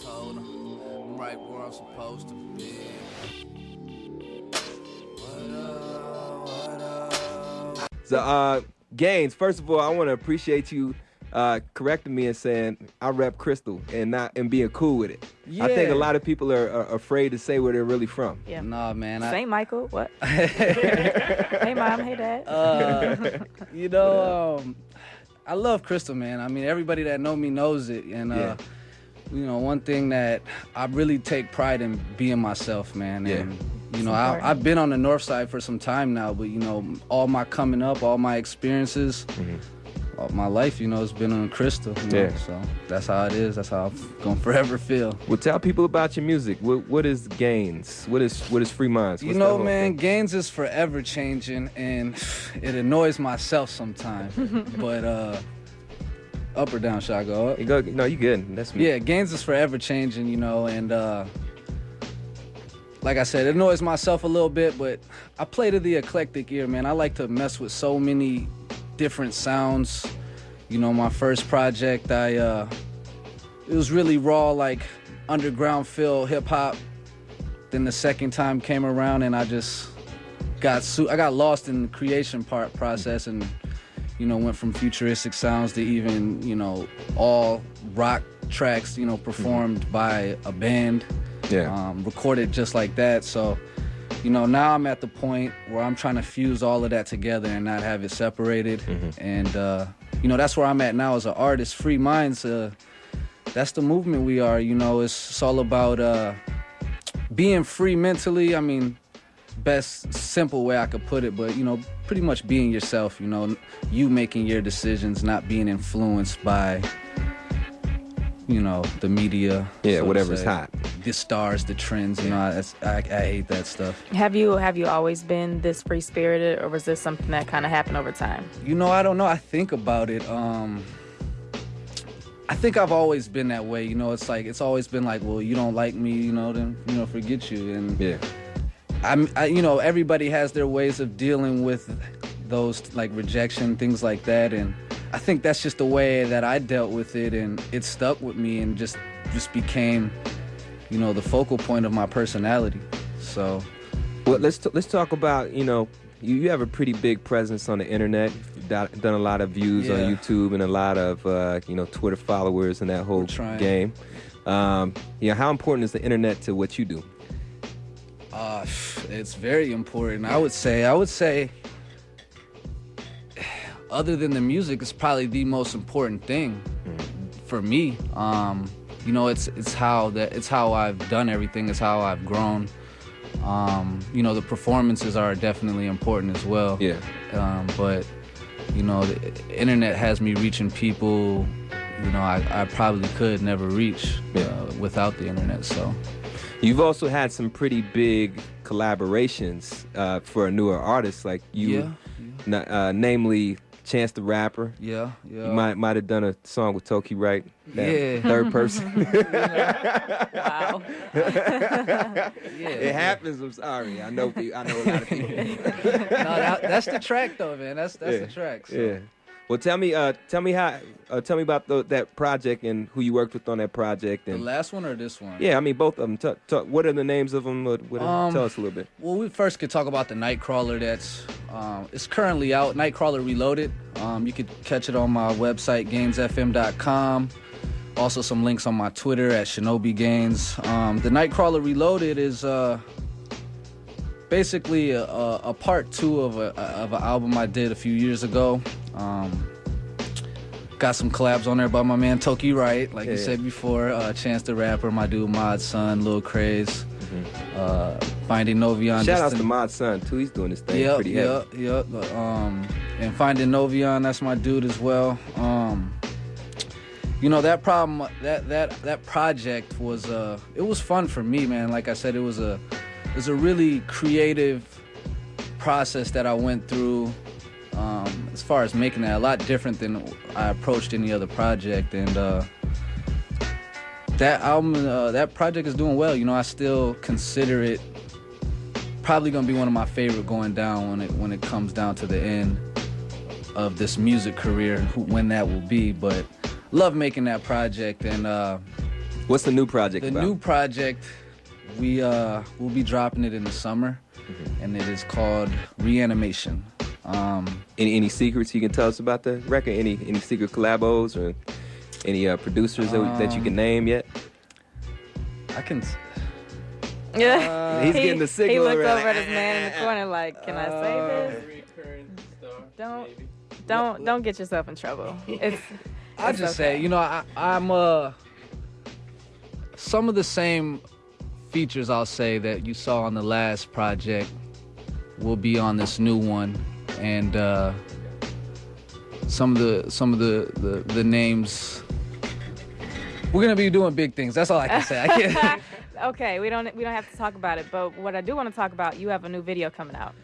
Told him I'm right where I'm supposed to be. What up, what up? So, uh, Gaines, first of all, I want to appreciate you uh, correcting me and saying I rep Crystal and not and being cool with it. Yeah. I think a lot of people are, are afraid to say where they're really from. Yeah. Nah, man. I, Saint Michael. What? hey mom. Hey dad. uh, you know, um, I love Crystal, man. I mean, everybody that know me knows it, and uh, Yeah. you know, one thing that I really take pride in being myself, man. Yeah. And, you know, I, I've been on the north side for some time now, but you know, all my coming up, all my experiences, all my life, you know, it's been on Crystal. you know, Yeah. So that's how it is. That's how I'm gonna forever feel. Well, tell people about your music. What what is Gaines? What is what is Free Minds? You What's that know, man, thing? Gaines is forever changing, and it annoys myself sometimes. but uh, up or down, should I go up? You go, no, you good. That's me. Yeah, Gaines is forever changing, you know, and uh, like I said, it annoys myself a little bit, but I play to the eclectic ear, man. I like to mess with so many different sounds. You know, my first project, I uh, it was really raw, like underground feel hip hop. Then the second time came around, and I just got su- I got lost in the creation part process, and you know went from futuristic sounds to even you know all rock tracks, you know, performed by a band Yeah. um, recorded just like that. So, you know, now I'm at the point where I'm trying to fuse all of that together and not have it separated. And, uh, you know, that's where I'm at now as an artist. Free minds, uh, that's the movement we are. You know, it's, it's all about uh, being free mentally. I mean, best simple way I could put it, but you know, pretty much being yourself. You know, you making your decisions, not being influenced by. You know the media. Yeah, so whatever's hot. The stars, the trends. You know, I, I, I hate that stuff. Have you have you always been this free spirited, or was this something that kind of happened over time? You know, I don't know. I think about it. Um, I think I've always been that way. You know, it's like it's always been like, well, you don't like me, you know, then you know, forget you. And Yeah. I'm, I, you know, everybody has their ways of dealing with those like rejection, things like that. And I think that's just the way that I dealt with it, and it stuck with me, and just just became, you know, the focal point of my personality. So. Well, let's t- let's talk about you know you, you have a pretty big presence on the internet. You've done a lot of views on YouTube and a lot of uh, you know Twitter followers and that whole game. Um, yeah, how important is the internet to what you do? Uh, it's very important. I would say. I would say. Other than the music, it's probably the most important thing for me. Um, you know, it's it's how that it's how I've done everything. It's how I've grown. Um, you know, the performances are definitely important as well. Yeah. Um, but you know, the internet has me reaching people. You know, I, I probably could never reach Yeah. uh, without the internet. So. You've also had some pretty big collaborations uh, for a newer artist like you, Yeah, uh, namely Chance the Rapper. Yeah, yeah. You might might have done a song with Toki, right? That Yeah. Third person. Wow. yeah. it happens. I'm sorry. I know. pe- I know a lot of people. no, that, that's the track though, man. That's that's Yeah. the track. So. Yeah. Well, tell me, uh, tell me how, uh, tell me about the, that project and who you worked with on that project. And The last one or this one? yeah, I mean both of them. T- t- what are the names of them? What, what, Um, tell us a little bit. Well, we first could talk about the Nightcrawler. That's um, it's currently out. Nightcrawler Reloaded. Um, you could catch it on my website, gamesfm.com. Also, some links on my Twitter at Shinobi Gains. Um, the Nightcrawler Reloaded is uh, basically a, a, a part two of a of an album I did a few years ago. Um, got some collabs on there by my man Toki Wright, like you Yeah. said before. Uh, Chance the Rapper, my dude Mod Sun, Lil Craze. Uh, Finding Novyon. Shout out to Mod Sun too. He's doing this thing Yep, pretty heavy. yep, yep. Um, and finding Novyon, that's my dude as well. Um, you know that problem, that that that project was uh, it was fun for me, man. Like I said, it was a it was a really creative process that I went through. Um, as far as making that a lot different than I approached any other project, and uh, that album, uh, that project is doing well. You know, I still consider it probably gonna be one of my favorite going down when it when it comes down to the end of this music career, who, when that will be. But love making that project, and uh, What's the new project the about? new project we uh, will be dropping it in the summer, and it is called Reanimation. Um, any any secrets you can tell us about the record? Any any secret collabos or any uh, producers that, that you can Um, name yet? I can. Yeah. He's he, getting the signal He looked already. over at his man in the corner like, "Can I say this? Don't, don't, don't get yourself in trouble." It's. I it's just okay. say, you know, I, I'm uh some of the same features I'll say that you saw on the last project will be on this new one, and uh, some of the some of the, the the names we're gonna be doing big things. That's all I can say. I can't. okay, we don't we don't have to talk about it, but what I do want to talk about, you have a new video coming out.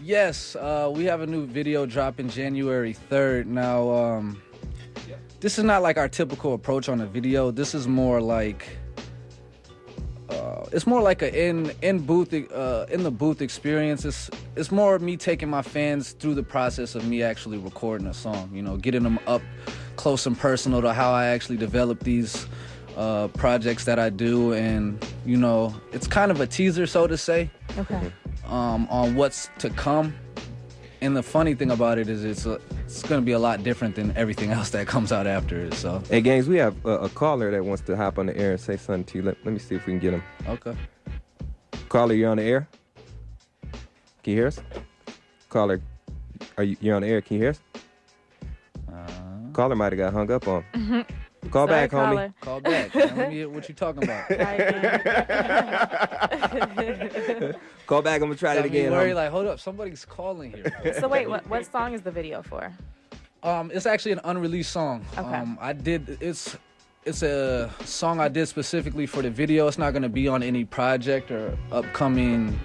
Yes, uh, we have a new video dropping January 3rd. Now, um, this is not like our typical approach on a video. This is more like uh, it's more like a in in booth uh, in the booth experience. It's it's more of me taking my fans through the process of me actually recording a song. You know, getting them up close and personal to how I actually develop these uh, projects that I do, and you know, it's kind of a teaser, so to say Okay. um, on what's to come. And the funny thing about it is it's a, it's going to be a lot different than everything else that comes out after it. So Hey, Gaines, we have a, a caller that wants to hop on the air and say something to you. Let, let me see if we can get him. okay, Caller, you're on the air. Can you hear us? Caller, are you you're on the air? Can you hear us? Caller might have got hung up on. Call Sorry, back, homie. call back. man. Let me hear what you talking about. Call back. I'm gonna try Got it me again. worried, homie. like, hold up, somebody's calling here. so wait, what what song is the video for? Um, it's actually an unreleased song. Okay. Um, I did it's it's a song I did specifically for the video. It's not gonna be on any project or upcoming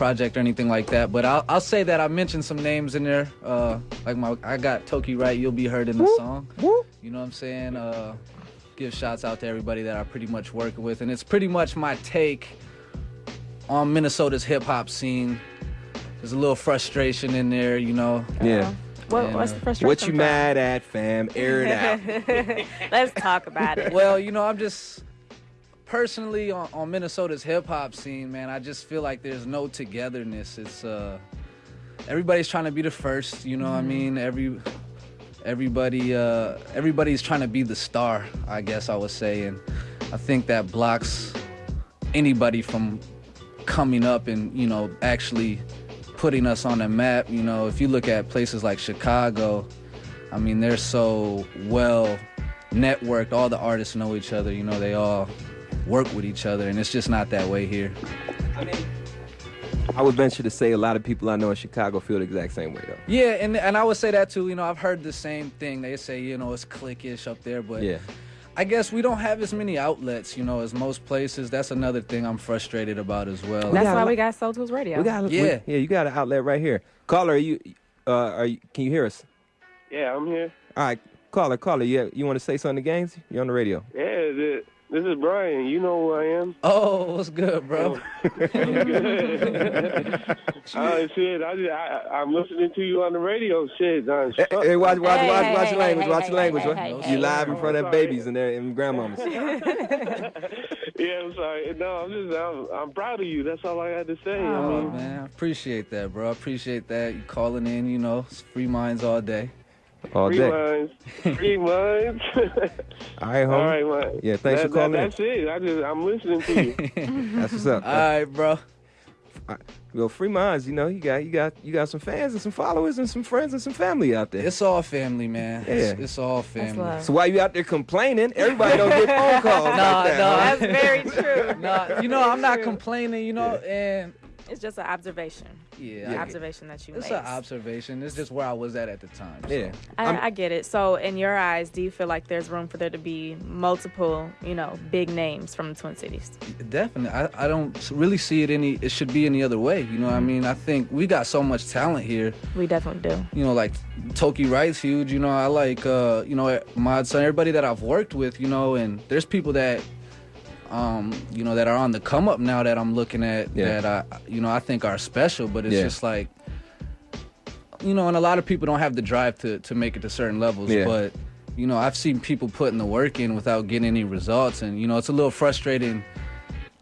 project or anything like that. But I'll I'll say that I mentioned some names in there. Uh, like my I got Toki Wright. You'll be heard in the song. You know what I'm saying? Uh, give shouts out to everybody that I pretty much working with, and it's pretty much my take on Minnesota's hip hop scene. There's a little frustration in there, you know. Yeah. What, And, what's the uh, frustration? What you from? mad at, fam? Air it out. Let's talk about it. well, you know, I'm just personally on, on Minnesota's hip hop scene, man. I just feel like there's no togetherness. It's uh, everybody's trying to be the first. You know what I mean? Every everybody uh, everybody's trying to be the star. I guess I would say, and I think that blocks anybody from coming up and you know actually putting us on the map. You know, if you look at places like Chicago, I mean, they're so well networked. All the artists know each other. You know, they all work with each other, and it's just not that way here. I mean, I would venture to say a lot of people I know in Chicago feel the exact same way, though. Yeah, and and I would say that too. You know, I've heard the same thing. They say you know it's cliquish up there, but Yeah. I guess we don't have as many outlets. You know, as most places. That's another thing I'm frustrated about as well. That's got a why lot- we got Soul Tools Radio. We got, Yeah. we- yeah. You got an outlet right here. Caller, are you? Uh, are you? Can you hear us? Yeah, I'm here. All right, caller, caller. You you want to say something to Gaines? You're on the radio. Yeah, this, this is Brian. You know who I am. Oh, what's good, bro? Oh, oh shit! I, just, I I'm listening to you on the radio. Shit, Don. Hey, hey, watch, watch, Hey, watch, hey, watch hey, your language. hey, watch hey, your language. hey, hey, you hey, live in front of Oh, sorry. babies and their and grandmamas. yeah, I'm sorry. No, I'm just I'm, I'm proud of you. That's all I had to say. I Oh mean, man, I appreciate that, bro. I appreciate that. You calling in, you know, it's free minds all day. All three day. minds, three minds. All right, homie. all right, man. Yeah, thanks that, for calling that, in. That's it. I just I'm listening to you. That's what's up. All right, bro. Well, free minds, you know, you got you got you got some fans and some followers and some friends and some family out there. It's all family, man. Yeah. It's, it's all family. so why you out there complaining? Everybody don't get phone calls Nah, like that. nah. huh? That's very true. Nah, you know, I'm not complaining, you know, and It's just an observation. yeah, An I- observation that you it's made. an observation. It's just where I was at at the time. so. Yeah. I, I get it. So, in your eyes, do you feel like there's room for there to be multiple, you know, big names from the Twin Cities? Definitely. I, I don't really see it any it should be any other way. You know what I mean? I think we got so much talent here. We definitely do. You know, like Toki Wright's huge, you know, I like uh, you know, Mod Sun, everybody that I've worked with, you know, and there's people that um, you know, that are on the come up now that I'm looking at Yeah. that I you know, I think are special, but it's Yeah. just like you know, and a lot of people don't have the drive to to make it to certain levels, Yeah. but you know, I've seen people putting the work in without getting any results, and you know, it's a little frustrating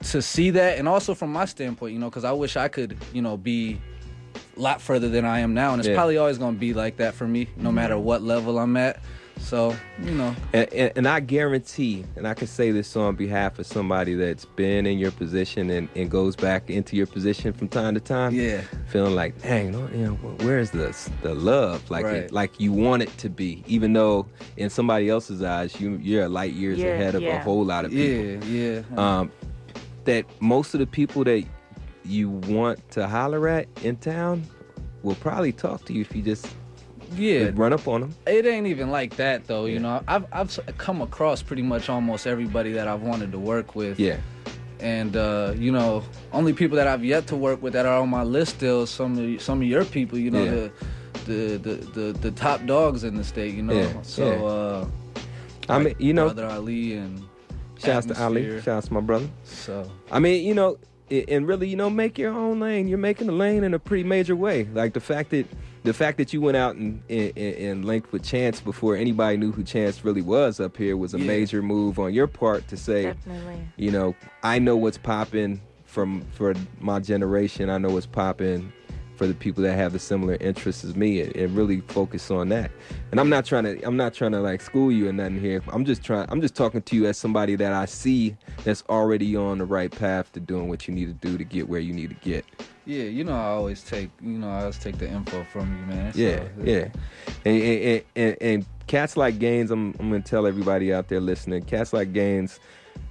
to see that, and also from my standpoint, you know, because I wish I could, you know, be a lot further than I am now, and it's probably always gonna be like that for me, no matter what level I'm at. So, you know, And, and, and I guarantee, and I can say this on behalf of somebody that's been in your position and, and goes back into your position from time to time. yeah, Feeling like, dang, no, you know, where's the the love? Like, Right. it, like you want it to be, even though in somebody else's eyes, you you're light years Yeah, ahead of a whole lot of people. yeah, yeah. Um, that most of the people that you want to holler at in town will probably talk to you if you just yeah, run up on them. It ain't even like that though, you know. I've I've come across pretty much almost everybody that I've wanted to work with. Yeah, And uh, you know, only people that I've yet to work with that are on my list still some of some of your people, you know, Yeah. the, the the the the top dogs in the state, you know. Yeah, So yeah. uh I mean, you know, Brother Ali and shouts to Ali, shouts to my brother. So I mean, you know, and really, you know, make your own lane. You're making a lane in a pretty major way. Like the fact that the fact that you went out and and, and linked with Chance before anybody knew who Chance really was up here was a Yeah. major move on your part to say, Definitely. you know, I know what's popping from for my generation. I know what's popping for the people that have the similar interests as me, and, and really focus on that. And I'm not trying to I'm not trying to like school you or nothing here. I'm just trying I'm just talking to you as somebody that I see that's already on the right path to doing what you need to do to get where you need to get. yeah, you know, I always take you know I always take the info from you, man. So, Yeah, yeah. And, and, and, and cats like Gaines, I'm, I'm going to tell everybody out there listening, cats like Gaines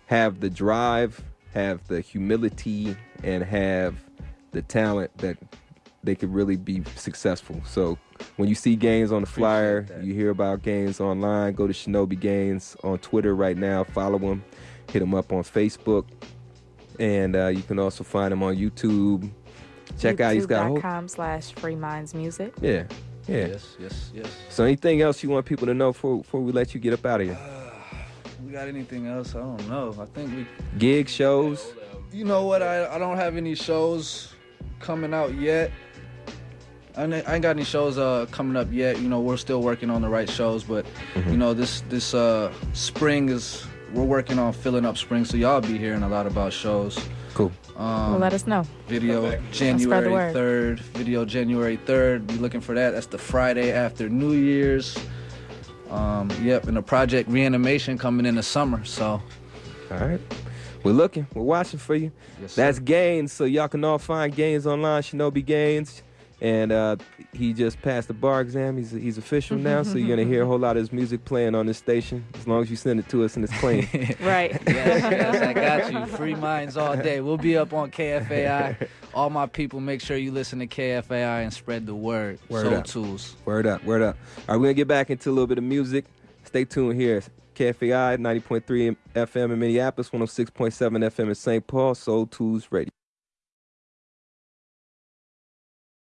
have the drive, have the humility, and have the talent that they could really be successful. So when you see Gaines on the flyer, you hear about Gaines online, go to Shinobi Gaines on Twitter right now, follow him, hit him up on Facebook. And uh, you can also find him on YouTube. Check out, he's got a whole, YouTube.com slash Free Minds Music. yeah, yeah. Yes, yes, yes. So anything else you want people to know before, before we let you get up out of here? We got anything else? I don't know. I think we Gig shows. You know what? I, I don't have any shows coming out yet. I ain't got any shows uh coming up yet. You know, we're still working on the right shows, but Mm-hmm. you know, this this uh spring is we're working on filling up spring, so y'all be hearing a lot about shows. Cool. Um, well, let us know. video January third. Video January third. Be looking for that. That's the Friday after New Year's. Um, yep, and the project reanimation coming in the summer. So All right. We're looking. We're watching for you. yes. That's Gaines. So y'all can all find Gaines online. Shinobi Gaines. And uh, he just passed the bar exam. He's he's official now. so you're gonna hear a whole lot of his music playing on this station as long as you send it to us and it's clean. Right. yes, yes, I got you. Free minds all day. We'll be up on KFAI. All my people, make sure you listen to KFAI and spread the word. Word Soul up. Tools. Word up, word up. All right, we're gonna get back into a little bit of music. Stay tuned here. KFAI 90.3 FM in Minneapolis, 106.7 FM in St. Paul, Soul Tools Radio.